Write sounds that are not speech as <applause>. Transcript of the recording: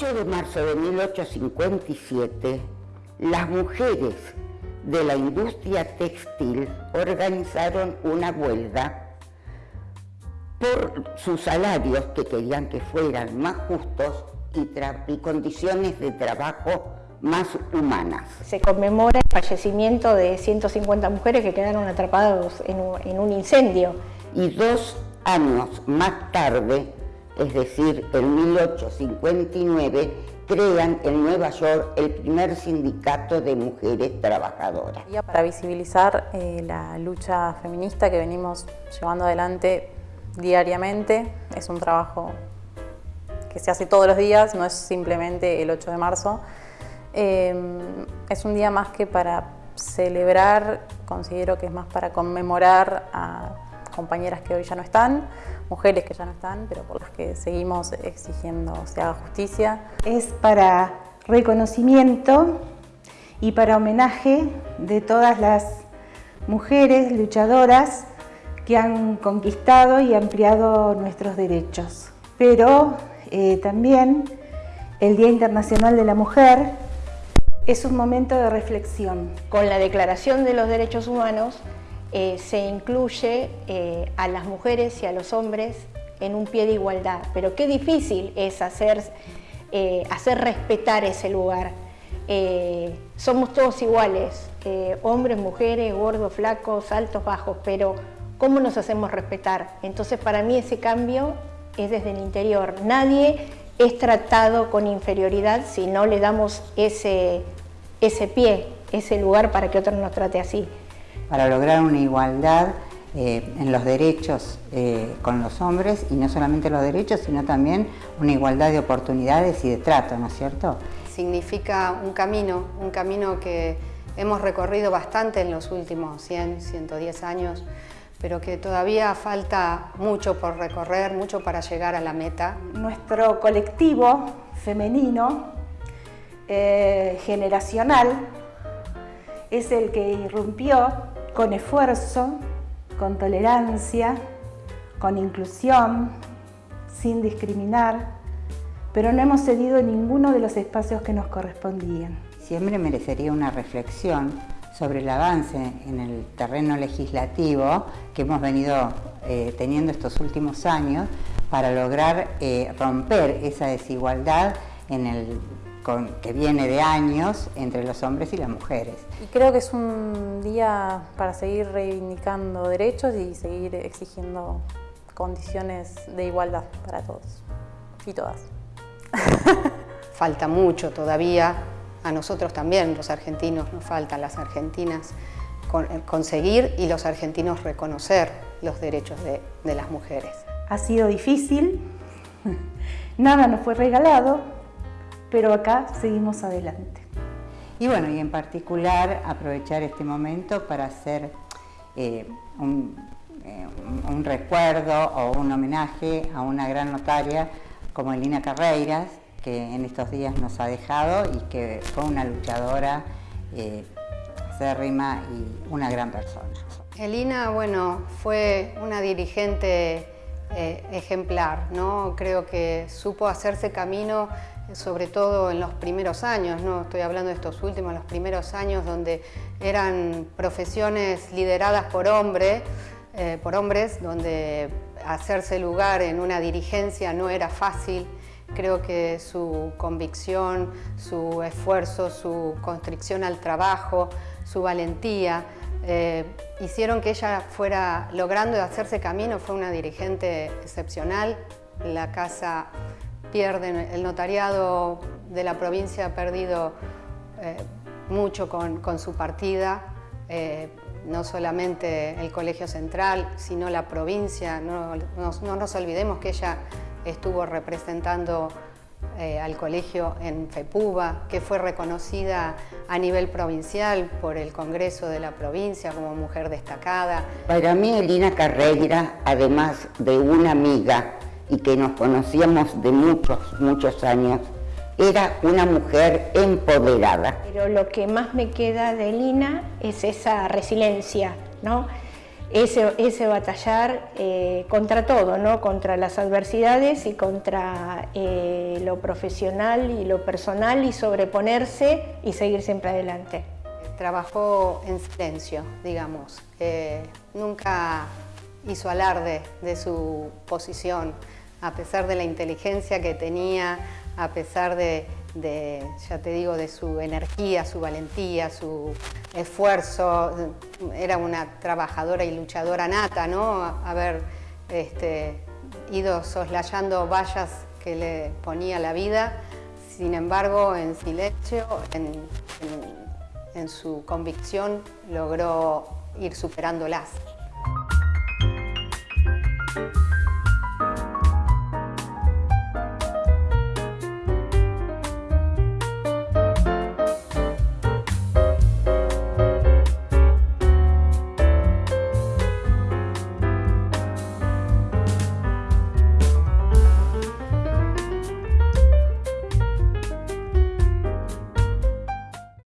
8 de marzo de 1857, las mujeres de la industria textil organizaron una huelga por sus salarios que querían que fueran más justos y, condiciones de trabajo más humanas. Se conmemora el fallecimiento de 150 mujeres que quedaron atrapadas en un, en un incendio. Y dos años más tarde, es decir, en 1859, crean en Nueva York el primer sindicato de mujeres trabajadoras. Para visibilizar eh, la lucha feminista que venimos llevando adelante diariamente, es un trabajo que se hace todos los días, no es simplemente el 8 de marzo. Eh, es un día más que para celebrar, considero que es más para conmemorar a compañeras que hoy ya no están, mujeres que ya no están, pero por las que seguimos exigiendo se haga justicia. Es para reconocimiento y para homenaje de todas las mujeres luchadoras que han conquistado y ampliado nuestros derechos. Pero eh, también el Día Internacional de la Mujer es un momento de reflexión. Con la Declaración de los Derechos Humanos eh, se incluye eh, a las mujeres y a los hombres en un pie de igualdad, pero qué difícil es hacer, eh, hacer respetar ese lugar. somos todos iguales, hombres, mujeres, gordos, flacos, altos, bajos, pero ¿cómo nos hacemos respetar? Entonces para mí ese cambio es desde el interior. Nadie es tratado con inferioridad si no le damos ese, ese pie, ese lugar para que otro nos trate así para lograr una igualdad eh, en los derechos eh, con los hombres y no solamente los derechos, sino también una igualdad de oportunidades y de trato, ¿no es cierto? Significa un camino, un camino que hemos recorrido bastante en los últimos 100, 110 años, pero que todavía falta mucho por recorrer, mucho para llegar a la meta. Nuestro colectivo femenino eh, generacional es el que irrumpió con esfuerzo, con tolerancia, con inclusión, sin discriminar, pero no hemos cedido ninguno de los espacios que nos correspondían. Siempre merecería una reflexión sobre el avance en el terreno legislativo que hemos venido eh, teniendo estos últimos años para lograr eh, romper esa desigualdad en el que viene de años entre los hombres y las mujeres. Y creo que es un día para seguir reivindicando derechos y seguir exigiendo condiciones de igualdad para todos y todas. <laughs> Falta mucho todavía, a nosotros también, los argentinos, nos faltan las argentinas, eh, conseguir y los argentinos reconocer los derechos de, de las mujeres. Ha sido difícil, <laughs> nada nos fue regalado, pero acá seguimos adelante. Y bueno, y en particular aprovechar este momento para hacer eh, eh, un, recuerdo o un homenaje a una gran notaria como Elina Carreiras, que en estos días nos ha dejado y que fue una luchadora eh, acérrima y una gran persona. Elina, bueno, fue una dirigente ejemplar, ¿no? Creo que supo hacerse camino sobre todo en los primeros años, no estoy hablando de estos últimos, los primeros años donde eran profesiones lideradas por hombres, eh, por hombres, donde hacerse lugar en una dirigencia no era fácil. Creo que su convicción, su esfuerzo, su constricción al trabajo, su valentía, eh, hicieron que ella fuera logrando hacerse camino, fue una dirigente excepcional. La casa pierden, el notariado de la provincia ha perdido eh, mucho con, su partida, eh, no solamente el Colegio Central, sino la provincia. No, nos olvidemos que ella estuvo representando eh, al colegio en FEPUBA, que fue reconocida a nivel provincial por el Congreso de la provincia como mujer destacada. Para mí Elina Carreira, además de una amiga y que nos conocíamos de muchos, muchos años, era una mujer empoderada. Pero lo que más me queda de Lina es esa resiliencia, ¿no? ese, ese batallar eh, contra todo, ¿no? contra las adversidades y contra eh, lo profesional y lo personal y sobreponerse y seguir siempre adelante. Trabajó en silencio, digamos. nunca hizo alarde de su posición, a pesar de la inteligencia que tenía, a pesar de, ya te digo, de su energía, su valentía, su esfuerzo. Era una trabajadora y luchadora nata, ¿no? Haber este, ido soslayando vallas que le ponía la vida, sin embargo, en silencio, en su convicción, logró ir superándolas.